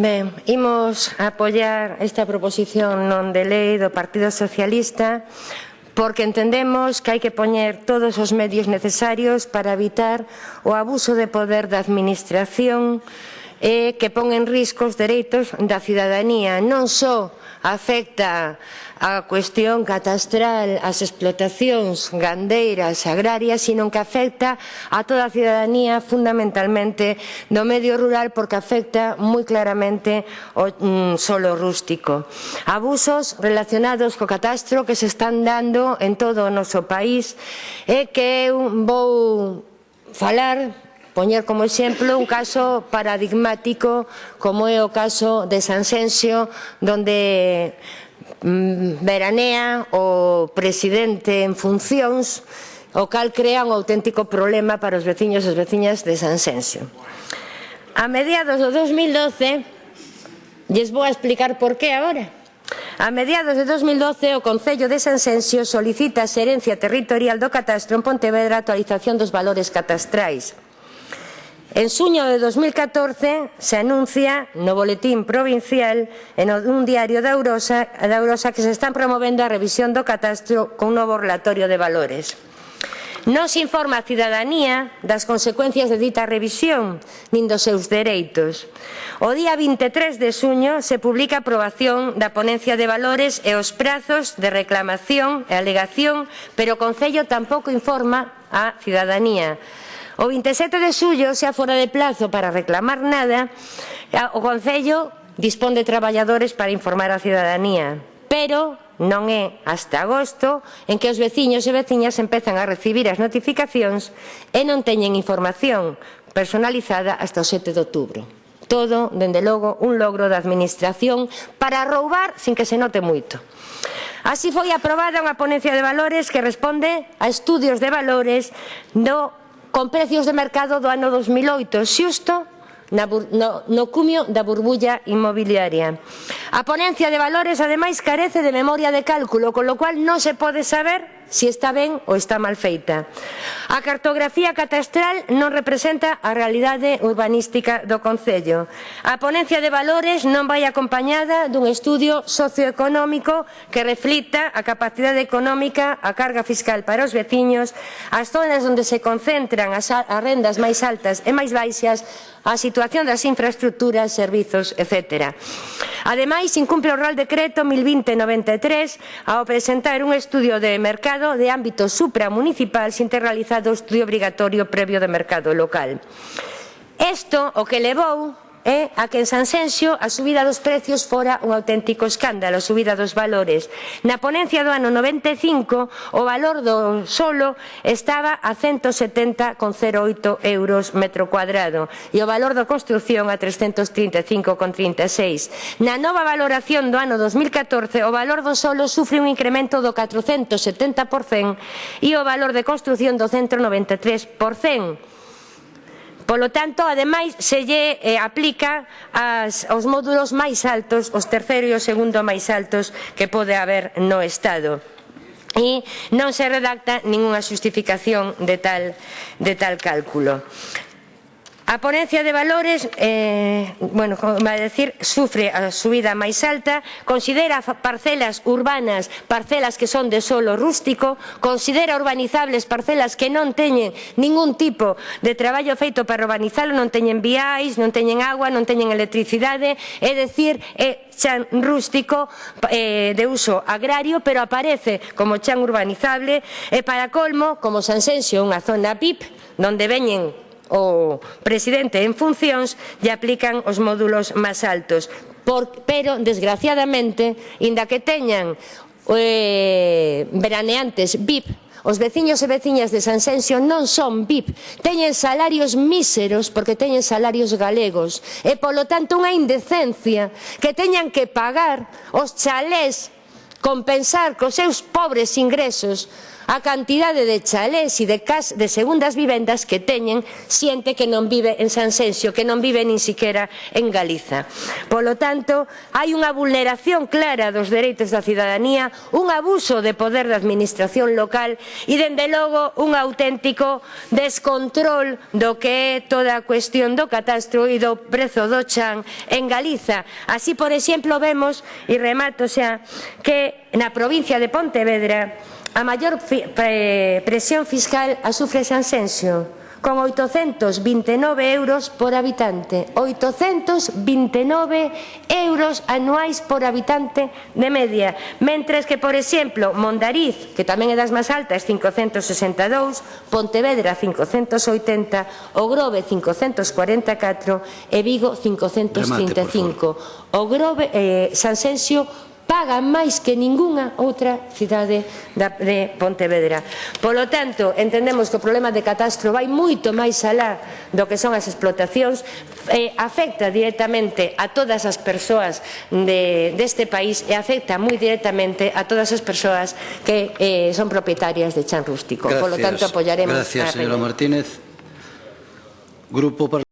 Ben, imos apoiar esta proposición non de lei do Partido Socialista porque entendemos que hai que poñer todos os medios necesarios para evitar o abuso de poder da Administración eh, que pon en risco os dereitos da cidadanía. Non só afecta a cuestión catastral, as explotacións gandeiras, agrarias, sino que afecta a toda a cidadanía fundamentalmente do medio rural porque afecta moi claramente o mm, solo rústico. Abusos relacionados co catastro que se están dando en todo o noso país e que eu vou falar poñer como exemplo un caso paradigmático como é o caso de Sanxenxo, donde mm, veranea o presidente en funcións, o cal crea un auténtico problema para os veciños e as veciñas de Sanxenxo. A mediados do 2012, lles vou a explicar por que agora, A mediados de 2012, o Concello de Sanxenxo solicita a xerencia territorial do catastro en Pontevedra a actualización dos valores catastrais. En suño de 2014 se anuncia no Boletín Provincial en un diario da Eurosa, da Eurosa que se están promovendo a revisión do catastro con un novo relatorio de valores. Non se informa a cidadanía das consecuencias de dita revisión, nin dos seus dereitos. O día 23 de suño se publica a aprobación da ponencia de valores e os prazos de reclamación e alegación, pero o Concello tampouco informa a cidadanía. O 27 de xullo, xa fora de plazo para reclamar nada, o Concello dispón de traballadores para informar a cidadanía. Pero non é hasta agosto en que os veciños e veciñas empezan a recibir as notificacións e non teñen información personalizada hasta o 7 de outubro. Todo, dende logo, un logro da Administración para roubar sin que se note moito. Así foi aprobada unha ponencia de valores que responde a estudios de valores do con precios de mercado do ano 2008, xusto na no, no cumio da burbulla inmobiliaria. A ponencia de valores, ademais, carece de memoria de cálculo, con lo cual non se pode saber si está ben ou está mal feita. A cartografía catastral non representa a realidade urbanística do Concello. A ponencia de valores non vai acompañada dun estudio socioeconómico que reflita a capacidade económica, a carga fiscal para os veciños, as zonas onde se concentran as rendas máis altas e máis baixas, a situación das infraestructuras, servizos, etc. Ademais, incumpre o Real Decreto 1020-93 ao presentar un estudio de mercado de ámbito supramunicipal sin ter realizado o estudio obrigatorio previo de mercado local. Isto o que levou é a que en Sanxenxo a subida dos precios fora un auténtico escándalo, a subida dos valores. Na ponencia do ano 95 o valor do solo estaba a 170,08 euros metro cuadrado e o valor da construción a 335,36. Na nova valoración do ano 2014 o valor do solo sufre un incremento do 470% e o valor de construción do 193%. Polo tanto, ademais, se lle eh, aplica as, aos módulos máis altos, os terceiro e o segundo máis altos que pode haber no Estado e non se redacta ningunha xustificación de tal, de tal cálculo. A ponencia de valores, eh, bueno, como a decir, sufre a subida máis alta, considera parcelas urbanas, parcelas que son de solo rústico, considera urbanizables parcelas que non teñen ningún tipo de traballo feito para urbanizalo, non teñen viais, non teñen agua, non teñen electricidade, é decir, é chan rústico eh, de uso agrario, pero aparece como chan urbanizable, e para colmo, como Sansenxo, unha zona PIP, donde veñen o presidente en funcións lle aplican os módulos máis altos. Por, pero, desgraciadamente, inda que teñan eh, veraneantes VIP, Os veciños e veciñas de Sanxenxo non son VIP, teñen salarios míseros porque teñen salarios galegos e polo tanto unha indecencia que teñan que pagar os chalés compensar cos seus pobres ingresos a cantidade de chalés e de, cas, de segundas vivendas que teñen xente que non vive en Sanxenxo, que non vive nin siquiera en Galiza. Polo tanto, hai unha vulneración clara dos dereitos da cidadanía, un abuso de poder da administración local e, dende logo, un auténtico descontrol do que é toda a cuestión do catastro e do prezo do chan en Galiza. Así, por exemplo, vemos, e remato xa, que na provincia de Pontevedra A maior presión fiscal a sufre San Senso, con 829 euros por habitante, 829 euros anuais por habitante de media, mentres que, por exemplo, Mondariz, que tamén é das máis altas, 562, Pontevedra 580, O Grove 544 e Vigo 535. O Grove, eh, Sanxenxo paga máis que ningunha outra cidade da, de Pontevedra. Polo tanto, entendemos que o problema de catastro vai moito máis alá do que son as explotacións, eh, afecta directamente a todas as persoas de, deste país e afecta moi directamente a todas as persoas que eh, son propietarias de chan rústico. Gracias. Polo tanto, apoiaremos Gracias, a señora Martínez. Grupo